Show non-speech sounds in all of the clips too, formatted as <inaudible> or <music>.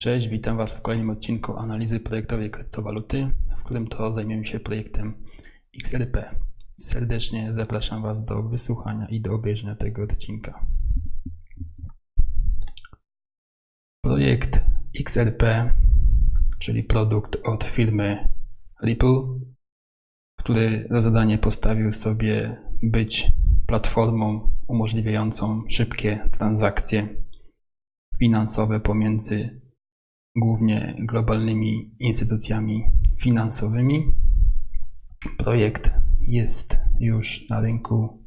Cześć, witam Was w kolejnym odcinku analizy projektowej kryptowaluty, w którym to zajmiemy się projektem XRP. Serdecznie zapraszam Was do wysłuchania i do obejrzenia tego odcinka. Projekt XRP, czyli produkt od firmy Ripple, który za zadanie postawił sobie być platformą umożliwiającą szybkie transakcje finansowe pomiędzy głównie globalnymi instytucjami finansowymi. Projekt jest już na rynku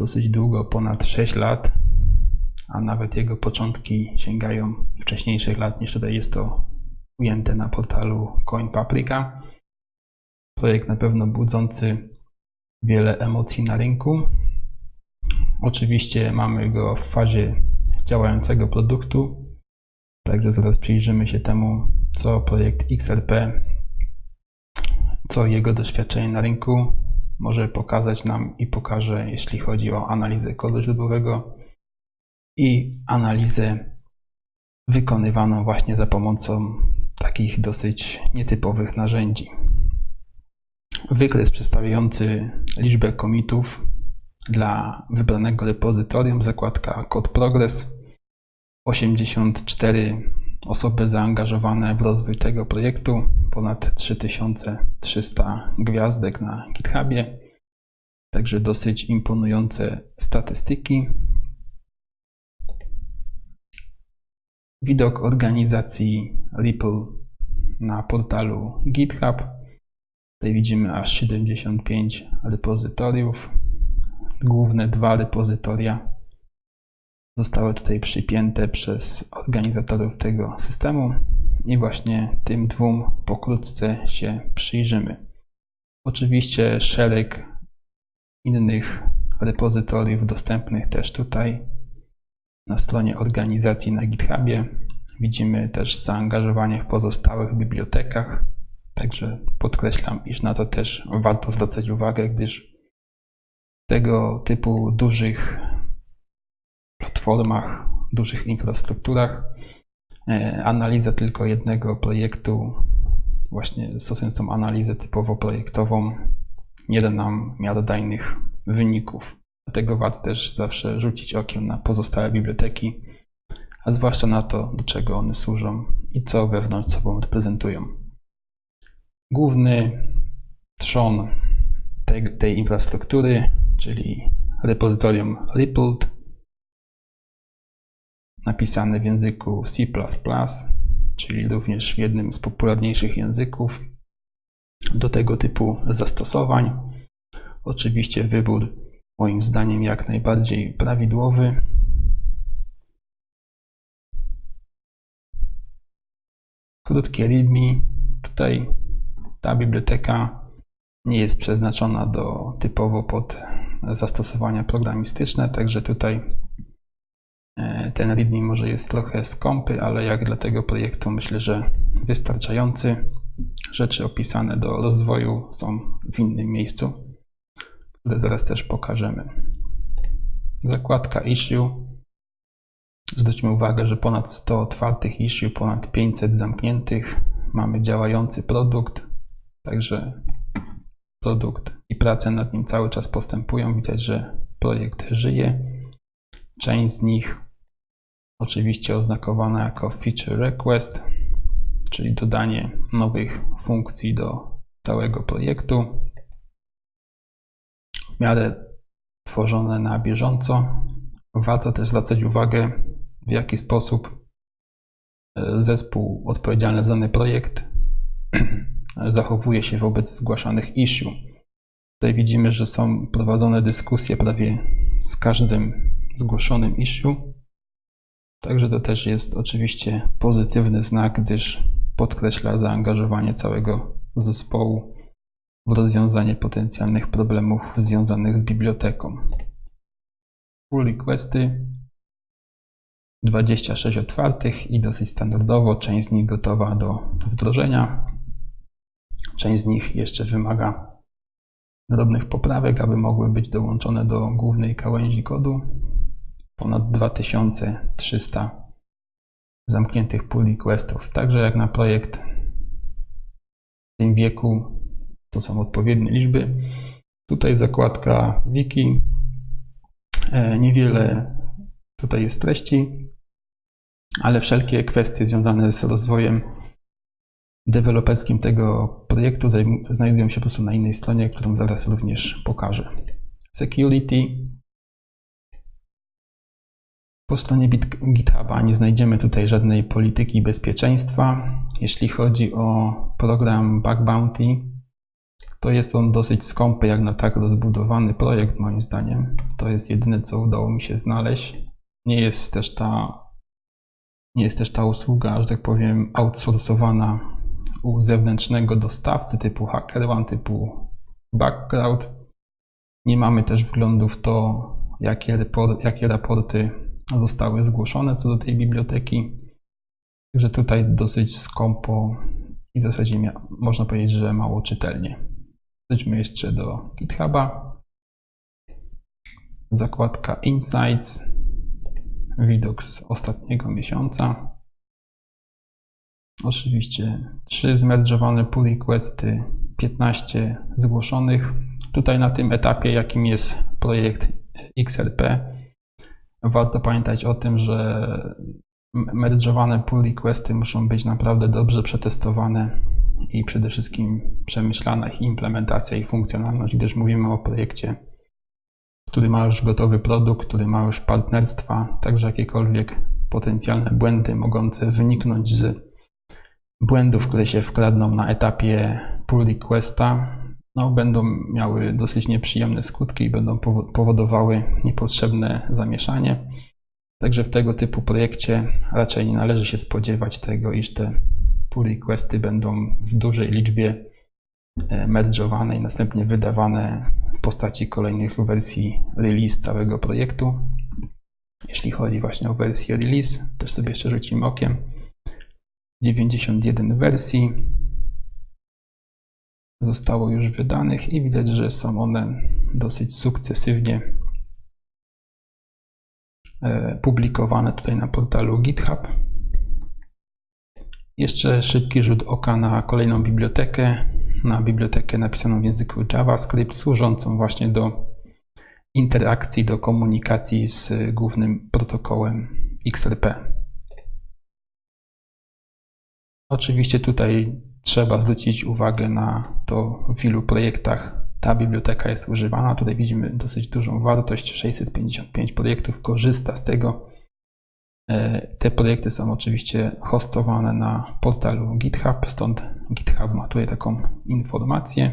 dosyć długo, ponad 6 lat, a nawet jego początki sięgają wcześniejszych lat niż tutaj jest to ujęte na portalu CoinPaprika. Projekt na pewno budzący wiele emocji na rynku. Oczywiście mamy go w fazie działającego produktu, Także zaraz przyjrzymy się temu, co projekt XRP, co jego doświadczenie na rynku może pokazać nam i pokaże, jeśli chodzi o analizę kodu źródłowego i analizę wykonywaną właśnie za pomocą takich dosyć nietypowych narzędzi. Wykres przedstawiający liczbę komitów dla wybranego repozytorium, zakładka kod progress 84 osoby zaangażowane w rozwój tego projektu, ponad 3300 gwiazdek na GitHubie, także dosyć imponujące statystyki. Widok organizacji Ripple na portalu GitHub. Tutaj widzimy aż 75 repozytoriów. Główne dwa repozytoria zostały tutaj przypięte przez organizatorów tego systemu i właśnie tym dwóm pokrótce się przyjrzymy. Oczywiście szereg innych repozytoriów dostępnych też tutaj na stronie organizacji na GitHubie. Widzimy też zaangażowanie w pozostałych bibliotekach, także podkreślam, iż na to też warto zwracać uwagę, gdyż tego typu dużych platformach, dużych infrastrukturach. E, analiza tylko jednego projektu, właśnie stosując tą analizę typowo projektową, nie da nam miarodajnych wyników. Dlatego warto też zawsze rzucić okiem na pozostałe biblioteki, a zwłaszcza na to, do czego one służą i co wewnątrz sobą reprezentują. Główny trzon tej, tej infrastruktury, czyli repozytorium Rippled, napisane w języku C++, czyli również jednym z popularniejszych języków do tego typu zastosowań. Oczywiście wybór moim zdaniem jak najbardziej prawidłowy. Krótkie readme. Tutaj ta biblioteka nie jest przeznaczona do typowo pod zastosowania programistyczne, także tutaj ten readme może jest trochę skąpy, ale jak dla tego projektu myślę, że wystarczający. Rzeczy opisane do rozwoju są w innym miejscu, które zaraz też pokażemy. Zakładka issue. Zwróćmy uwagę, że ponad 100 otwartych issue, ponad 500 zamkniętych. Mamy działający produkt, także produkt i prace nad nim cały czas postępują. Widać, że projekt żyje. Część z nich oczywiście oznakowana jako feature request, czyli dodanie nowych funkcji do całego projektu. W miarę tworzone na bieżąco. Warto też zwracać uwagę, w jaki sposób e, zespół odpowiedzialny za dany projekt <clears throat> zachowuje się wobec zgłaszanych issue. Tutaj widzimy, że są prowadzone dyskusje prawie z każdym zgłoszonym issue. Także to też jest oczywiście pozytywny znak, gdyż podkreśla zaangażowanie całego zespołu w rozwiązanie potencjalnych problemów związanych z biblioteką. Pull requesty 26 otwartych i dosyć standardowo, część z nich gotowa do wdrożenia. Część z nich jeszcze wymaga drobnych poprawek, aby mogły być dołączone do głównej gałęzi kodu ponad 2300 zamkniętych pull requestów. Także jak na projekt w tym wieku to są odpowiednie liczby. Tutaj zakładka wiki. E, niewiele tutaj jest treści, ale wszelkie kwestie związane z rozwojem deweloperskim tego projektu znajdują się po prostu na innej stronie, którą zaraz również pokażę. Security. Po stronie GitHuba nie znajdziemy tutaj żadnej polityki bezpieczeństwa. Jeśli chodzi o program Bug Bounty, to jest on dosyć skąpy jak na tak rozbudowany projekt moim zdaniem. To jest jedyne co udało mi się znaleźć. Nie jest też ta, nie jest też ta usługa, że tak powiem, outsourcowana u zewnętrznego dostawcy typu HackerOne, typu Background. Nie mamy też wglądu w to, jakie, jakie raporty zostały zgłoszone co do tej biblioteki. Także tutaj dosyć skąpo i w zasadzie można powiedzieć, że mało czytelnie. Przejdźmy jeszcze do GitHuba. Zakładka Insights. Widok z ostatniego miesiąca. Oczywiście 3 zmerdżowane pull requesty, 15 zgłoszonych. Tutaj na tym etapie, jakim jest projekt XRP, warto pamiętać o tym, że merdżowane pull requesty muszą być naprawdę dobrze przetestowane i przede wszystkim przemyślana ich implementacja i funkcjonalność, gdyż mówimy o projekcie, który ma już gotowy produkt, który ma już partnerstwa, także jakiekolwiek potencjalne błędy mogące wyniknąć z błędów, które się wkradną na etapie pull requesta, no, będą miały dosyć nieprzyjemne skutki i będą powodowały niepotrzebne zamieszanie. Także w tego typu projekcie raczej nie należy się spodziewać tego, iż te pull requesty będą w dużej liczbie e, merdżowane i następnie wydawane w postaci kolejnych wersji release całego projektu. Jeśli chodzi właśnie o wersję release, też sobie jeszcze rzucimy okiem. 91 wersji zostało już wydanych i widać, że są one dosyć sukcesywnie e, publikowane tutaj na portalu GitHub. Jeszcze szybki rzut oka na kolejną bibliotekę, na bibliotekę napisaną w języku JavaScript, służącą właśnie do interakcji, do komunikacji z głównym protokołem XRP. Oczywiście tutaj trzeba zwrócić uwagę na to, w ilu projektach ta biblioteka jest używana. Tutaj widzimy dosyć dużą wartość, 655 projektów korzysta z tego. E, te projekty są oczywiście hostowane na portalu GitHub, stąd GitHub ma tutaj taką informację.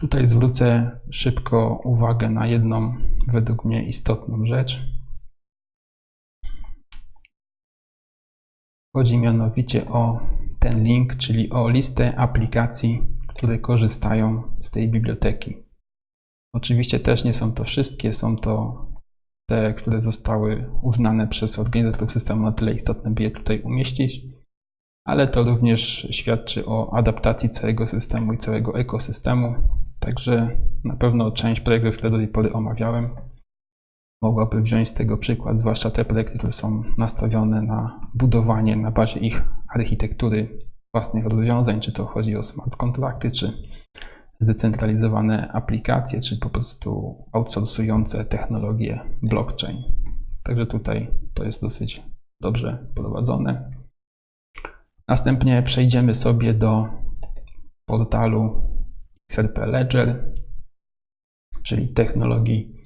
Tutaj zwrócę szybko uwagę na jedną według mnie istotną rzecz. Chodzi mianowicie o ten link, czyli o listę aplikacji, które korzystają z tej biblioteki. Oczywiście też nie są to wszystkie, są to te, które zostały uznane przez organizatorów systemu na tyle istotne, by je tutaj umieścić, ale to również świadczy o adaptacji całego systemu i całego ekosystemu. Także na pewno część projektów, które do tej pory omawiałem, mogłaby wziąć z tego przykład, zwłaszcza te projekty, które są nastawione na budowanie na bazie ich architektury własnych rozwiązań, czy to chodzi o smart kontrakty, czy zdecentralizowane aplikacje, czy po prostu outsourcujące technologie blockchain. Także tutaj to jest dosyć dobrze prowadzone. Następnie przejdziemy sobie do portalu XRP Ledger, czyli technologii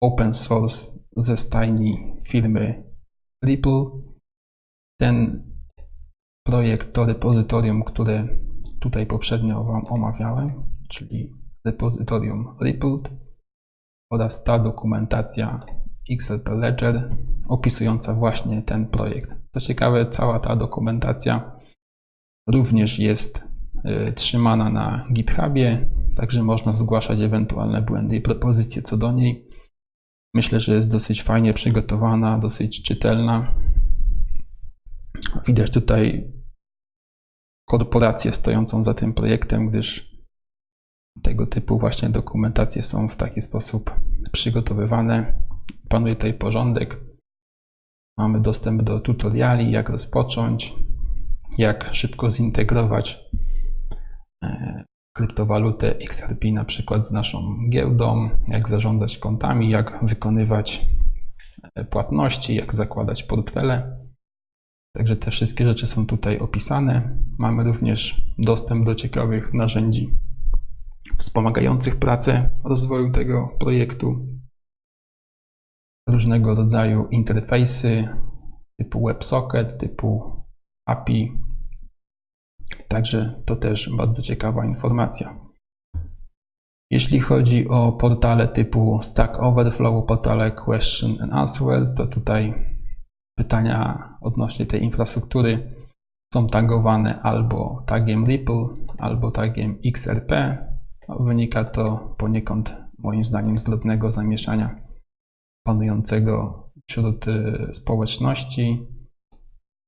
open source ze stajni firmy Ripple. Ten projekt to repozytorium, które tutaj poprzednio Wam omawiałem, czyli repozytorium Rippled oraz ta dokumentacja XRP Ledger opisująca właśnie ten projekt. Co ciekawe, cała ta dokumentacja również jest y, trzymana na GitHubie, także można zgłaszać ewentualne błędy i propozycje co do niej. Myślę, że jest dosyć fajnie przygotowana, dosyć czytelna. Widać tutaj korporację stojącą za tym projektem, gdyż tego typu właśnie dokumentacje są w taki sposób przygotowywane. Panuje tutaj porządek. Mamy dostęp do tutoriali, jak rozpocząć, jak szybko zintegrować e, kryptowalutę XRP na przykład z naszą giełdą, jak zarządzać kontami, jak wykonywać e, płatności, jak zakładać portfele. Także te wszystkie rzeczy są tutaj opisane. Mamy również dostęp do ciekawych narzędzi wspomagających pracę rozwoju tego projektu. Różnego rodzaju interfejsy typu WebSocket, typu API. Także to też bardzo ciekawa informacja. Jeśli chodzi o portale typu Stack Overflow, portale Question and Answers, to tutaj pytania odnośnie tej infrastruktury są tagowane albo tagiem Ripple, albo tagiem XRP. Wynika to poniekąd moim zdaniem z drobnego zamieszania panującego wśród y, społeczności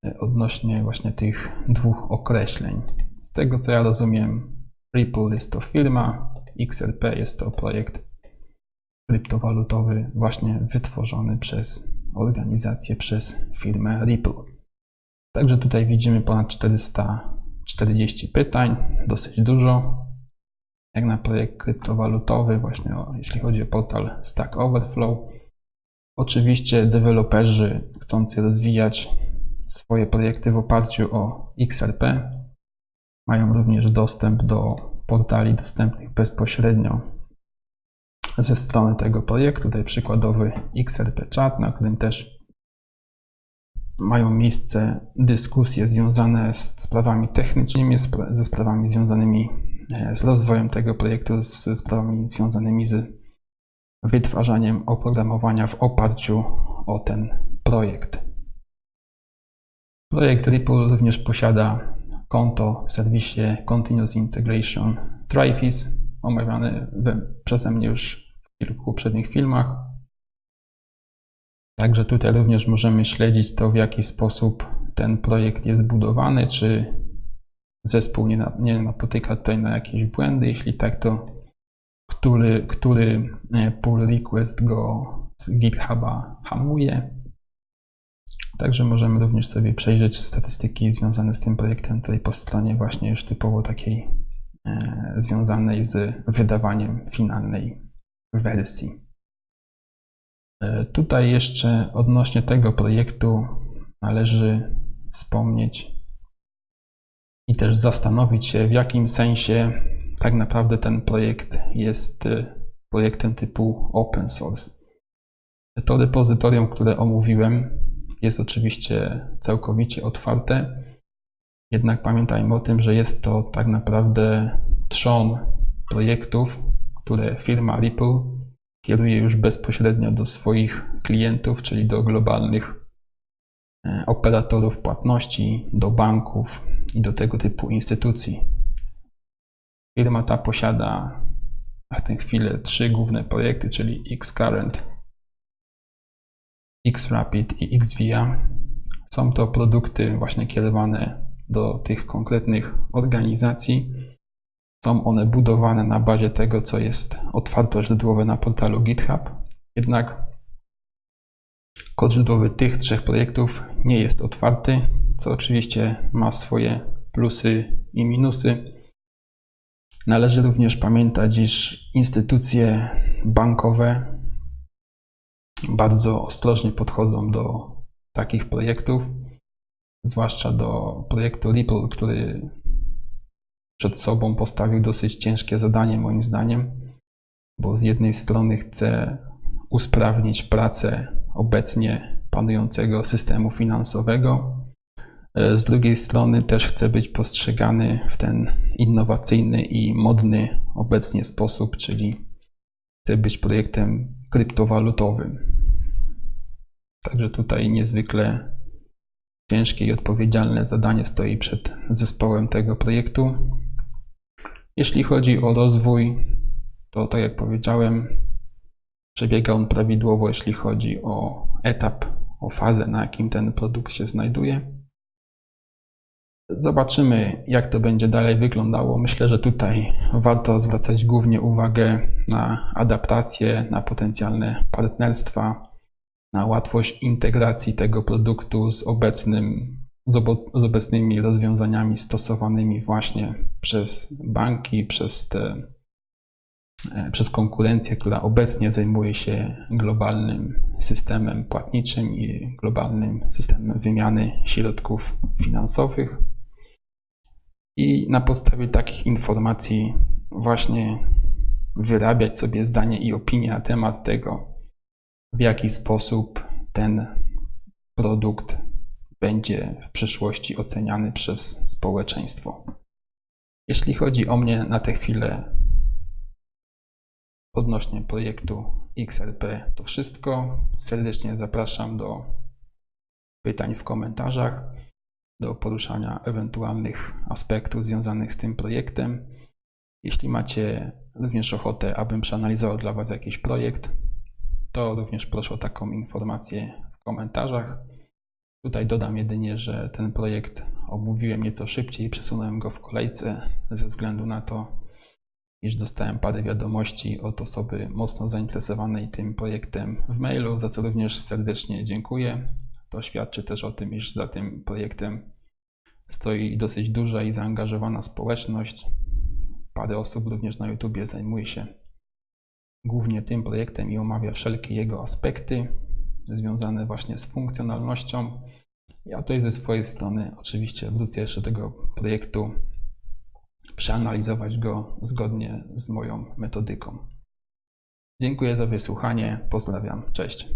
y, odnośnie właśnie tych dwóch określeń. Z tego co ja rozumiem, Ripple jest to firma, XRP jest to projekt kryptowalutowy właśnie wytworzony przez organizację, przez firmę Ripple. Także tutaj widzimy ponad 440 pytań, dosyć dużo. Jak na projekt kryptowalutowy, właśnie o, jeśli chodzi o portal Stack Overflow. Oczywiście deweloperzy chcący rozwijać swoje projekty w oparciu o XRP mają również dostęp do portali dostępnych bezpośrednio ze strony tego projektu. Tutaj przykładowy XRP Chat, na którym też mają miejsce dyskusje związane z sprawami technicznymi, ze sprawami związanymi e, z rozwojem tego projektu, ze sprawami związanymi z wytwarzaniem oprogramowania w oparciu o ten projekt. Projekt Ripple również posiada konto w serwisie Continuous Integration Trifis, omawiany przeze mnie już kilku poprzednich filmach. Także tutaj również możemy śledzić to, w jaki sposób ten projekt jest budowany, czy zespół nie, nie napotyka tutaj na jakieś błędy. Jeśli tak, to który, który e, pull request go z GitHuba hamuje. Także możemy również sobie przejrzeć statystyki związane z tym projektem tutaj po stronie właśnie już typowo takiej e, związanej z wydawaniem finalnej wersji. Tutaj jeszcze odnośnie tego projektu należy wspomnieć i też zastanowić się, w jakim sensie tak naprawdę ten projekt jest e, projektem typu open source. To repozytorium, które omówiłem, jest oczywiście całkowicie otwarte. Jednak pamiętajmy o tym, że jest to tak naprawdę trzon projektów, które firma Ripple kieruje już bezpośrednio do swoich klientów, czyli do globalnych e, operatorów płatności, do banków i do tego typu instytucji. Firma ta posiada na tę chwilę trzy główne projekty, czyli Xcurrent, Xrapid i Xvia. Są to produkty właśnie kierowane do tych konkretnych organizacji. Są one budowane na bazie tego, co jest otwarto źródłowe na portalu GitHub. Jednak kod źródłowy tych trzech projektów nie jest otwarty, co oczywiście ma swoje plusy i minusy. Należy również pamiętać, iż instytucje bankowe bardzo ostrożnie podchodzą do takich projektów, zwłaszcza do projektu Ripple, który przed sobą postawił dosyć ciężkie zadanie, moim zdaniem, bo z jednej strony chce usprawnić pracę obecnie panującego systemu finansowego, z drugiej strony też chce być postrzegany w ten innowacyjny i modny obecnie sposób, czyli chce być projektem kryptowalutowym. Także tutaj niezwykle ciężkie i odpowiedzialne zadanie stoi przed zespołem tego projektu. Jeśli chodzi o rozwój, to tak jak powiedziałem, przebiega on prawidłowo, jeśli chodzi o etap, o fazę, na jakim ten produkt się znajduje. Zobaczymy, jak to będzie dalej wyglądało. Myślę, że tutaj warto zwracać głównie uwagę na adaptację, na potencjalne partnerstwa, na łatwość integracji tego produktu z, obecnym, z, obecnymi rozwiązaniami stosowanymi właśnie przez banki, przez te e, przez konkurencję, która obecnie zajmuje się globalnym systemem płatniczym i globalnym systemem wymiany środków finansowych. I na podstawie takich informacji właśnie wyrabiać sobie zdanie i opinię na temat tego, w jaki sposób ten produkt będzie w przyszłości oceniany przez społeczeństwo. Jeśli chodzi o mnie na tę chwilę odnośnie projektu XRP, to wszystko. Serdecznie zapraszam do pytań w komentarzach, do poruszania ewentualnych aspektów związanych z tym projektem. Jeśli macie również ochotę, abym przeanalizował dla Was jakiś projekt, to również proszę o taką informację w komentarzach. Tutaj dodam jedynie, że ten projekt omówiłem nieco szybciej, przesunąłem go w kolejce ze względu na to, iż dostałem parę wiadomości od osoby mocno zainteresowanej tym projektem w mailu, za co również serdecznie dziękuję. To świadczy też o tym, iż za tym projektem stoi dosyć duża i zaangażowana społeczność. Parę osób również na YouTubie zajmuje się głównie tym projektem i omawia wszelkie jego aspekty związane właśnie z funkcjonalnością. Ja tutaj ze swojej strony oczywiście wrócę jeszcze do tego projektu, przeanalizować go zgodnie z moją metodyką. Dziękuję za wysłuchanie, pozdrawiam, cześć.